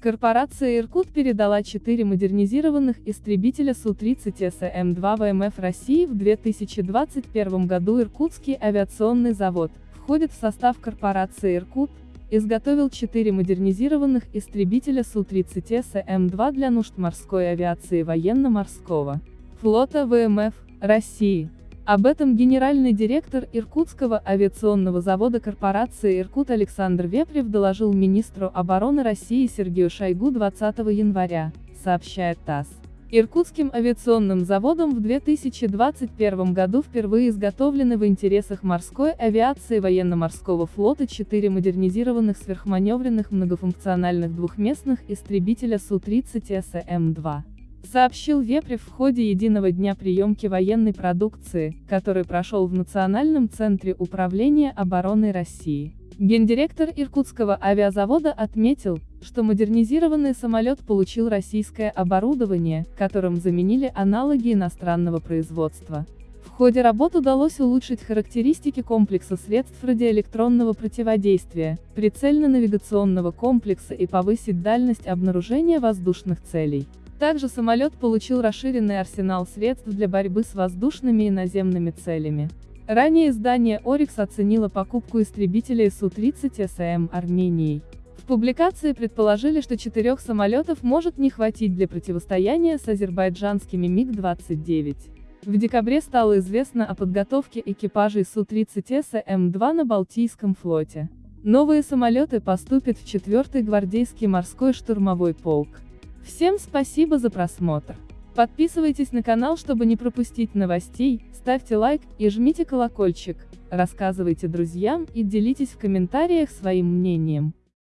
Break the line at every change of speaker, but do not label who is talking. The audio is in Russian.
Корпорация «Иркут» передала четыре модернизированных истребителя Су-30 СМ-2 ВМФ России в 2021 году Иркутский авиационный завод, входит в состав корпорации «Иркут», изготовил четыре модернизированных истребителя Су-30 СМ-2 для нужд морской авиации военно-морского флота ВМФ России. Об этом генеральный директор Иркутского авиационного завода корпорации «Иркут» Александр Вепрев доложил министру обороны России Сергею Шойгу 20 января, сообщает ТАСС. Иркутским авиационным заводом в 2021 году впервые изготовлены в интересах морской авиации военно-морского флота четыре модернизированных сверхманевренных многофункциональных двухместных истребителя Су-30 СМ-2 сообщил Вепрев в ходе единого дня приемки военной продукции, который прошел в Национальном центре управления обороной России. Гендиректор Иркутского авиазавода отметил, что модернизированный самолет получил российское оборудование, которым заменили аналоги иностранного производства. В ходе работ удалось улучшить характеристики комплекса средств радиоэлектронного противодействия, прицельно-навигационного комплекса и повысить дальность обнаружения воздушных целей. Также самолет получил расширенный арсенал средств для борьбы с воздушными и наземными целями. Ранее издание «Орикс» оценило покупку истребителей Су-30 СМ Арменией. В публикации предположили, что четырех самолетов может не хватить для противостояния с азербайджанскими МиГ-29. В декабре стало известно о подготовке экипажей Су-30 СМ-2 на Балтийском флоте. Новые самолеты поступят в 4-й гвардейский морской штурмовой полк. Всем спасибо за просмотр. Подписывайтесь на канал, чтобы не пропустить новостей, ставьте лайк и жмите колокольчик, рассказывайте друзьям и делитесь в комментариях своим мнением.